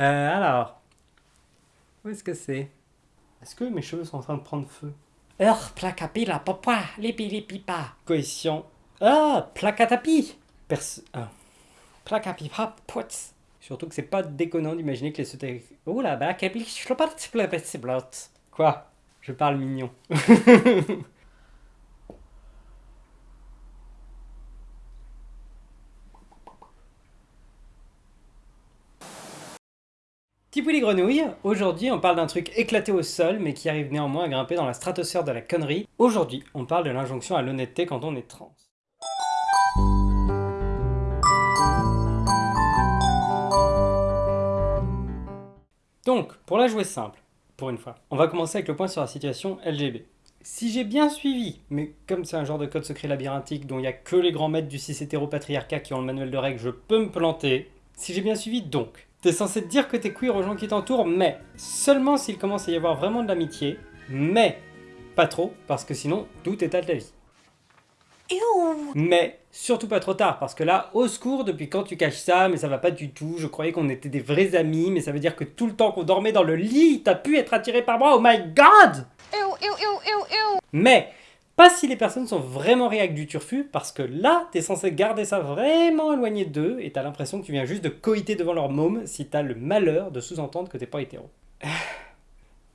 Euh, alors. Où est-ce que c'est? Est-ce que mes cheveux sont en train de prendre feu? Ur placapila papa, lipi lipi pa. Coefficient. Ah Placatapi Perso... Ah. Surtout que c'est pas déconnant d'imaginer que les sautés... Ouh là blot. Quoi? Je parle mignon. Tipou les grenouilles, aujourd'hui on parle d'un truc éclaté au sol mais qui arrive néanmoins à grimper dans la stratosphère de la connerie. Aujourd'hui on parle de l'injonction à l'honnêteté quand on est trans. Donc, pour la jouer simple, pour une fois, on va commencer avec le point sur la situation LGB. Si j'ai bien suivi, mais comme c'est un genre de code secret labyrinthique dont il n'y a que les grands maîtres du cis hétéropatriarcat qui ont le manuel de règles, je peux me planter. Si j'ai bien suivi, donc, T'es censé te dire que t'es queer aux gens qui t'entourent, mais seulement s'il commence à y avoir vraiment de l'amitié, mais pas trop, parce que sinon, tout est à de la vie. Mais surtout pas trop tard, parce que là, au secours, depuis quand tu caches ça, mais ça va pas du tout, je croyais qu'on était des vrais amis, mais ça veut dire que tout le temps qu'on dormait dans le lit, t'as pu être attiré par moi, oh my god! Mais pas si les personnes sont vraiment réac du turfu, parce que là, t'es censé garder ça vraiment éloigné d'eux, et t'as l'impression que tu viens juste de coïter devant leur môme si t'as le malheur de sous-entendre que t'es pas hétéro.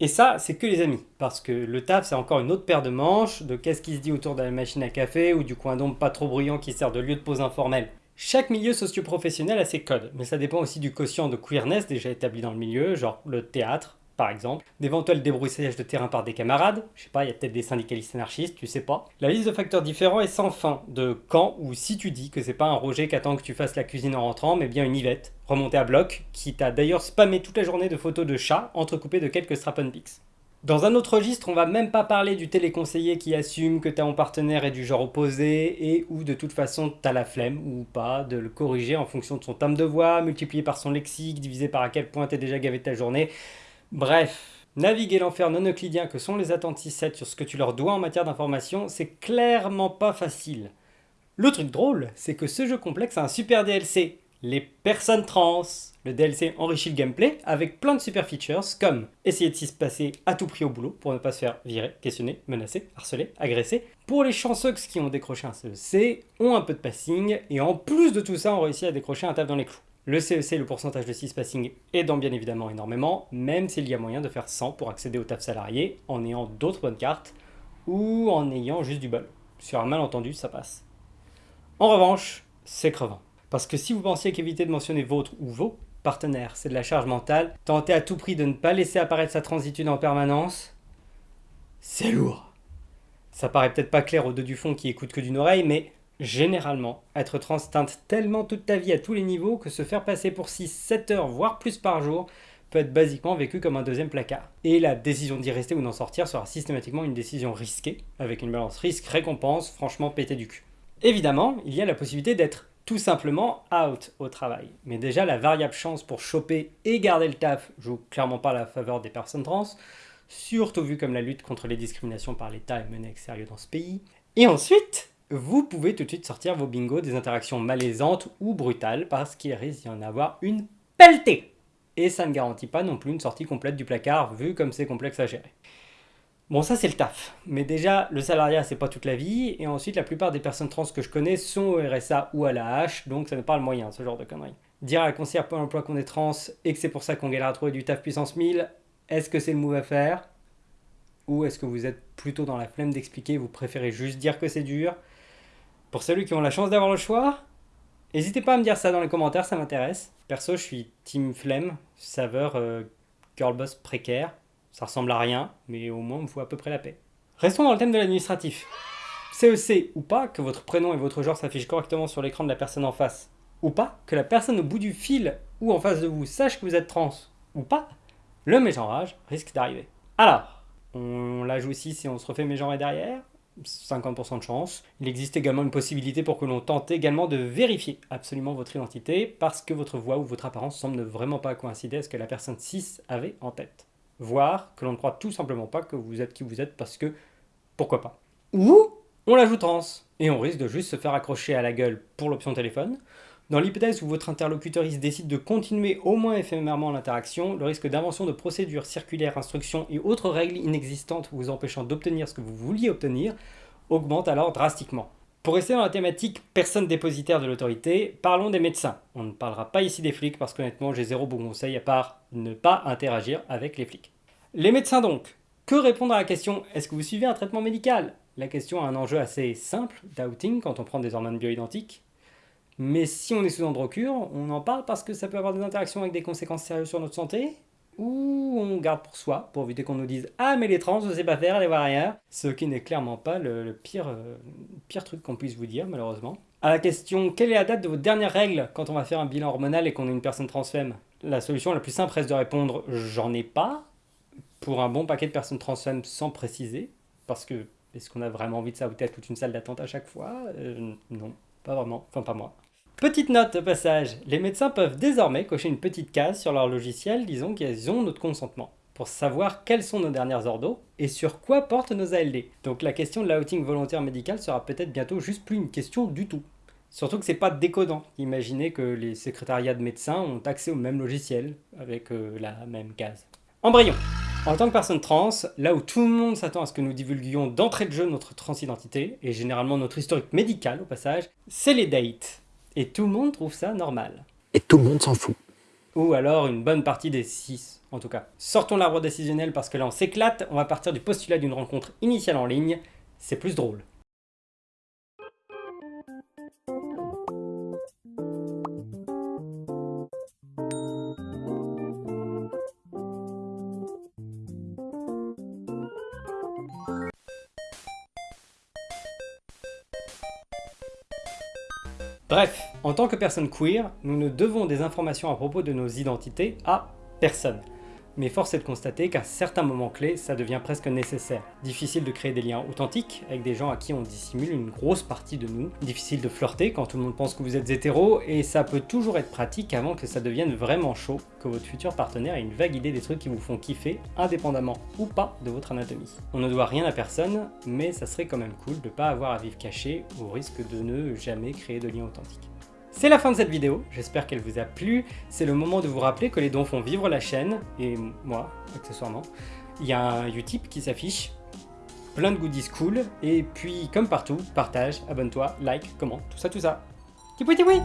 Et ça, c'est que les amis, parce que le taf, c'est encore une autre paire de manches, de qu'est-ce qui se dit autour de la machine à café, ou du coin d'ombre pas trop bruyant qui sert de lieu de pause informel. Chaque milieu socio-professionnel a ses codes, mais ça dépend aussi du quotient de queerness déjà établi dans le milieu, genre le théâtre, par exemple, d'éventuels débroussailles de terrain par des camarades, je sais pas, il y a peut-être des syndicalistes anarchistes, tu sais pas. La liste de facteurs différents est sans fin, de quand ou si tu dis que c'est pas un Roger qui attend que tu fasses la cuisine en rentrant, mais bien une Yvette, remontée à bloc, qui t'a d'ailleurs spammé toute la journée de photos de chats, entrecoupées de quelques strap pics. Dans un autre registre, on va même pas parler du téléconseiller qui assume que ton partenaire est du genre opposé et ou de toute façon t'as la flemme ou pas de le corriger en fonction de son terme de voix, multiplié par son lexique, divisé par à quel point t'es déjà gavé ta journée. Bref, naviguer l'enfer non euclidien que sont les 6-7 sur ce que tu leur dois en matière d'information, c'est clairement pas facile. Le truc drôle, c'est que ce jeu complexe a un super DLC, les personnes trans. Le DLC enrichit le gameplay avec plein de super features comme essayer de s'y passer à tout prix au boulot pour ne pas se faire virer, questionner, menacer, harceler, agresser. Pour les chanceux qui ont décroché un CEC, ont un peu de passing et en plus de tout ça ont réussi à décrocher un taf dans les clous. Le CEC, le pourcentage de 6 passing aidant bien évidemment énormément, même s'il y a moyen de faire 100 pour accéder au taf salarié en ayant d'autres bonnes cartes ou en ayant juste du bol. Sur un malentendu, ça passe. En revanche, c'est crevant. Parce que si vous pensiez qu'éviter de mentionner votre ou vos partenaires, c'est de la charge mentale, tenter à tout prix de ne pas laisser apparaître sa transitude en permanence, c'est lourd. Ça paraît peut-être pas clair au deux du fond qui écoute que d'une oreille, mais Généralement, être trans teinte tellement toute ta vie à tous les niveaux que se faire passer pour 6-7 heures, voire plus par jour, peut être basiquement vécu comme un deuxième placard. Et la décision d'y rester ou d'en sortir sera systématiquement une décision risquée, avec une balance risque-récompense franchement pété du cul. Évidemment, il y a la possibilité d'être tout simplement out au travail. Mais déjà, la variable chance pour choper et garder le taf joue clairement pas la faveur des personnes trans, surtout vu comme la lutte contre les discriminations par l'État est menée avec sérieux dans ce pays. Et ensuite, vous pouvez tout de suite sortir vos bingos des interactions malaisantes ou brutales parce qu'il risque d'y en avoir une pelletée. Et ça ne garantit pas non plus une sortie complète du placard vu comme c'est complexe à gérer. Bon ça c'est le taf, mais déjà le salariat c'est pas toute la vie, et ensuite la plupart des personnes trans que je connais sont au RSA ou à la hache, donc ça n'est pas le moyen ce genre de conneries. Dire à la conseillère pour l'emploi qu'on est trans et que c'est pour ça qu'on galère à trouver du taf puissance 1000, est-ce que c'est le move à faire? Ou est-ce que vous êtes plutôt dans la flemme d'expliquer, vous préférez juste dire que c'est dur? Pour ceux qui ont la chance d'avoir le choix, n'hésitez pas à me dire ça dans les commentaires, ça m'intéresse. Perso, je suis team flemme, saveur euh, girlboss précaire. Ça ressemble à rien, mais au moins, il me faut à peu près la paix. Restons dans le thème de l'administratif. CEC ou pas, que votre prénom et votre genre s'affichent correctement sur l'écran de la personne en face, ou pas, que la personne au bout du fil ou en face de vous sache que vous êtes trans, ou pas, le mégenrage risque d'arriver. Alors, on la joue aussi si on se refait mégenrer derrière 50% de chance. Il existe également une possibilité pour que l'on tente également de vérifier absolument votre identité parce que votre voix ou votre apparence semble ne vraiment pas coïncider à ce que la personne 6 avait en tête. Voire que l'on ne croit tout simplement pas que vous êtes qui vous êtes parce que pourquoi pas. Ou on l'ajoute trans et on risque de juste se faire accrocher à la gueule pour l'option téléphone, Dans l'hypothèse où votre interlocutrice décide de continuer au moins éphémèrement l'interaction, le risque d'invention de procédures, circulaires, instructions et autres règles inexistantes vous empêchant d'obtenir ce que vous vouliez obtenir augmente alors drastiquement. Pour rester dans la thématique personne dépositaire de l'autorité, parlons des médecins. On ne parlera pas ici des flics parce qu'honnêtement j'ai zéro bon conseil à part ne pas interagir avec les flics. Les médecins donc, que répondre à la question « Est-ce que vous suivez un traitement médical ?» La question a un enjeu assez simple d'outing quand on prend des hormones bioidentiques. Mais si on est sous androcure, on en parle parce que ça peut avoir des interactions avec des conséquences sérieuses sur notre santé ou on garde pour soi, pour éviter qu'on nous dise « Ah mais les trans, je sais pas faire, allez voir ailleurs », ce qui n'est clairement pas le, pire, euh, pire truc qu'on puisse vous dire, malheureusement. À la question « Quelle est la date de votre dernière règle quand on va faire un bilan hormonal et qu'on est une personne transfemme ?» La solution la plus simple reste de répondre « J'en ai pas », pour un bon paquet de personnes transfemmes sans préciser, parce que est-ce qu'on a vraiment envie de s'ajouter à toute une salle d'attente à chaque fois? Euh, Non, pas vraiment, enfin pas moi. Petite note au passage, les médecins peuvent désormais cocher une petite case sur leur logiciel disons qu'ils ont notre consentement pour savoir quels sont nos dernières ordos et sur quoi portent nos ALD. Donc la question de l'outing volontaire médical sera peut-être bientôt juste plus une question du tout. Surtout que c'est pas décodant. Imaginez que les secrétariats de médecins ont accès au même logiciel avec euh, la même case. Embryon en tant que personne trans, là où tout le monde s'attend à ce que nous divulguions d'entrée de jeu notre transidentité, et généralement notre historique médical au passage, c'est les dates. Et tout le monde trouve ça normal. Et tout le monde s'en fout. Ou alors une bonne partie des 6, en tout cas. Sortons l'arbre décisionnel parce que là on s'éclate, on va partir du postulat d'une rencontre initiale en ligne, c'est plus drôle. Bref, en tant que personne queer, nous ne devons des informations à propos de nos identités à personne mais force est de constater qu'à certains moments clés, ça devient presque nécessaire. Difficile de créer des liens authentiques avec des gens à qui on dissimule une grosse partie de nous, difficile de flirter quand tout le monde pense que vous êtes hétéro, et ça peut toujours être pratique avant que ça devienne vraiment chaud, que votre futur partenaire ait une vague idée des trucs qui vous font kiffer, indépendamment ou pas de votre anatomie. On ne doit rien à personne, mais ça serait quand même cool de pas avoir à vivre caché au risque de ne jamais créer de lien authentique. C'est la fin de cette vidéo, j'espère qu'elle vous a plu. C'est le moment de vous rappeler que les dons font vivre la chaîne, et moi, accessoirement. Il y a un Utip qui s'affiche, plein de goodies cool, et puis comme partout, partage, abonne-toi, like, commente, tout ça, tout ça. Tipoui tipoui